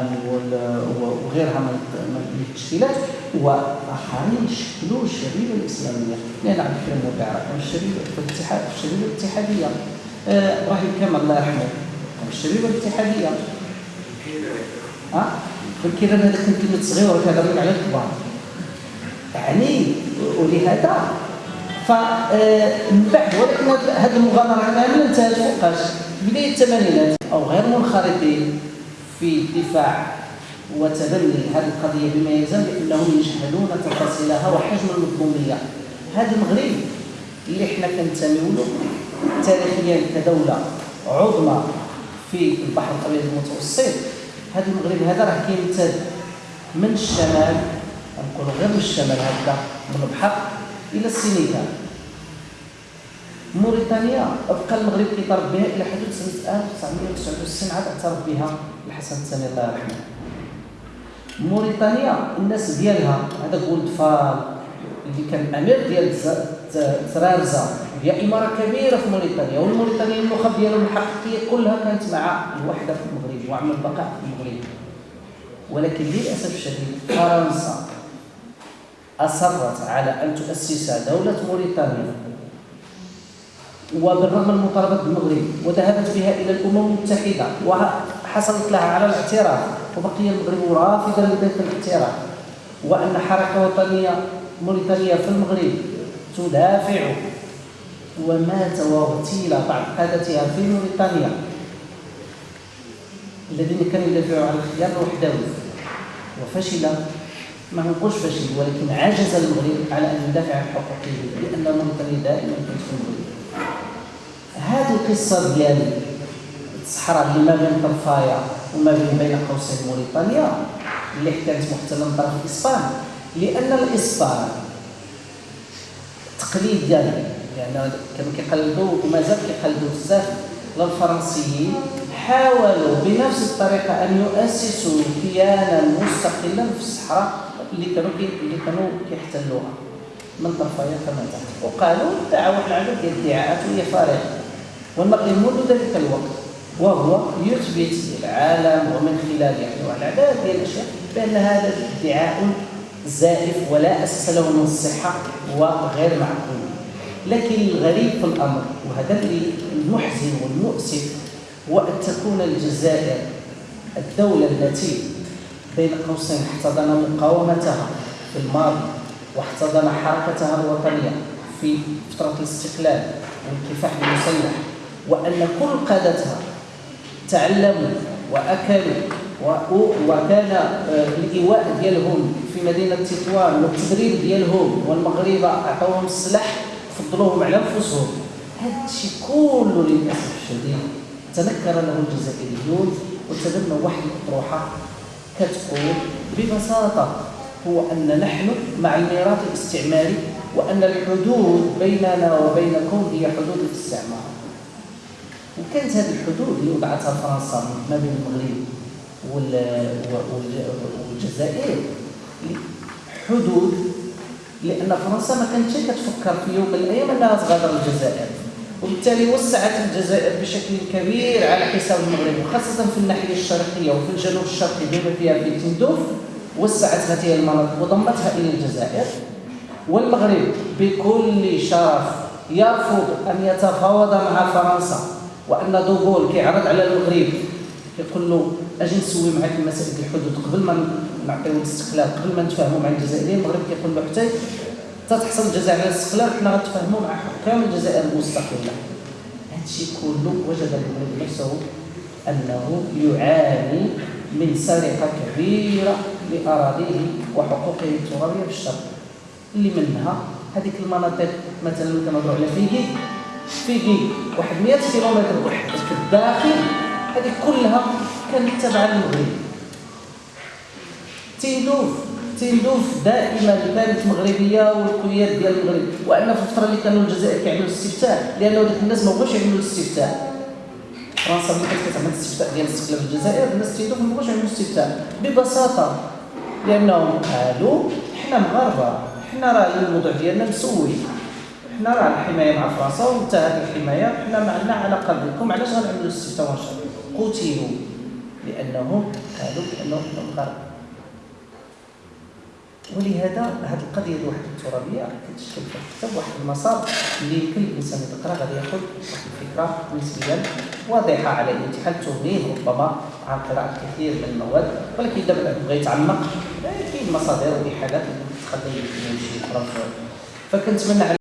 لبنان وغيرها من التشكيلات واخرين شكلوا الشريعه الإسلامية. لأن عبد الكريم الشريعه في الاتحاد الشريعه الاتحادية. آه، إبراهيم كامل الله يرحمه. كان الشريعه الاتحادية. ها بالكيران هذا كنت كلمه صغير وكذا على الكبار. يعني ولهذا ف آه، من بعد ولكن هذه المغامرة كامله انتهت فوقاش. بداية الثمانينات أو غير منخرطين. في الدفاع وتبني هذه القضية بما يلزم بأنهم يجهلون تفاصيلها وحجم المظلوميه هذا المغرب اللي إحنا كنتميو له تاريخيا كدولة عظمى في البحر الأبيض المتوسط هذا المغرب هذا راه كيمتد من الشمال نقولوا غير من الشمال هكذا من البحر إلى السينيغال موريتانيا بقى المغرب كيطرب بها إلى حدود سنة 1969 عاد اعترف بها الحسن الثاني الله يرحمه موريتانيا الناس ديالها هذاك ولد فال اللي كان الأمير ديال ترارزا هي إمارة كبيرة في موريتانيا والموريتانيا النخب ديالهم الحقيقية كلها كانت مع الوحدة في المغرب وعمل البقاء في المغرب. ولكن للأسف الشديد فرنسا أصرت على أن تؤسس دولة موريتانيا. وبالرغم من مطالبه المغرب وذهبت بها إلى الأمم المتحدة وحصلت لها على الاعتراف وبقي المغرب رافضا لذلك الاعتراف وأن حركة وطنية موريتانيا في المغرب تدافع ومات واغتيل بعض قادتها في موريتانيا الذين كانوا يدافعوا عن الخيار الوحدوي. وفشل ما نقولش فشل ولكن عجز المغرب على أن يدافع عن حقوقه لأن موريتانيا دائما كانت في المغرب. هذه القصة ديال الصحراء اللي ما بين طرفايا وما بين بين قوسين موريتانيا اللي كانت محتلة من طرف الاسبان لأن الإسبان التقليد ديالهم يعني كانوا كيقلدوا ومازال كيقلدوا بزاف الفرنسيين حاولوا بنفس الطريقة أن يؤسسوا كيانا مستقلا في الصحراء اللي كانوا اللي كانوا كيحتلوها. من طرفايا كما وقالوا دعوا العدد ديال الادعاءات وهي فارغه والمغرب منذ ذلك الوقت وهو يثبت للعالم ومن خلال يعني العدد ديال الأشياء بأن هذا ادعاء زائف ولا أساس له من الصحه وغير معقول. لكن الغريب في الأمر وهذا اللي المحزن والمؤسف هو ان تكون الجزائر الدولة التي بين قوسين احتضن مقاومتها في الماضي واحتضن حركتها الوطنية في فترة الاستقلال والكفاح المسلح وأن كل قادتها تعلموا وأكلوا وكان آه، الإيواء ديالهم في مدينة تطوان والتدريب ديالهم والمغاربه عطاوهم السلاح فضلوهم على أنفسهم. هذا الشيء كله للأسف الشديد تنكر له الجزائريون وتبنوا واحد الأطروحة كتقول ببساطة هو أن نحن مع الميراث الاستعماري وأن الحدود بيننا وبينكم هي حدود الاستعمار. وكانت هذه الحدود اللي وضعتها فرنسا ما بين المغرب والجزائر. حدود لأن فرنسا ما كانتش كتفكر في يوم من الأيام أنها تغادر الجزائر وبالتالي وسعت الجزائر بشكل كبير على حساب المغرب وخاصه في الناحية الشرقية وفي الجنوب الشرقي بما فيها في تندوف وسعت هذه المناطق وضمتها إلى الجزائر والمغرب بكل شرف يرفض أن يتفاوض مع فرنسا وأن دوغول كيعرض على المغرب. كيقول له أجي نسوي معك مسائل الحدود قبل ما نعطيو الاستقلال قبل ما نتفاهموا مع الجزائريين. المغرب كيقول له حتى تتحصل الجزائر على الاستقلال حنا غنتفاهموا مع حكام الجزائر المستقلة. هذا الشيء كله وجد المغرب نفسه أنه يعاني من سرقة كبيرة. لأراضيه وحقوقه الترابية في الشرق. اللي منها هذيك المناطق مثلا كنهضروا على فيغي فيغي واحد 100 كيلومتر واحد في الداخل. هذه كلها كانت تابعه للمغرب تندوف تندوف دائما كانت مغربية والقياد ديال المغرب. وأن في الفترة اللي كانوا الجزائر كيعملوا الاستفتاء لأنه ديك الناس ما بغاوش يعملوا الاستفتاء. فرنسا ملي كانت كتعمل الاستفتاء ديال الاستقلال في الجزائر الناس تندوف ما بغاوش يعملوا الاستفتاء. ببساطة لانهم قالوا حنا مغاربة حنا راه الموضوع ديالنا مسوي. حنا راه الحماية مع فرنسا وانتهت الحماية حنا ما عندنا علاقة بكم علاش غنعملوا الاستفتاء ونشر قتلوا لأنهم قالوا بانهم الغرب ولهذا هذه القضية ديال الوحده الترابية كتشكل في الكتاب واحد المسار اللي يمكن الانسان يقرأ غادي ياخذ واحد الفكرة نسبيا واضحة على الانتحال تغنيه ربما عن قراءة كثير من المواد ولكن إذا بغى يتعمق كاين مصادر واحالات اللي تخليه يمشي يقرأ. فكنتمنى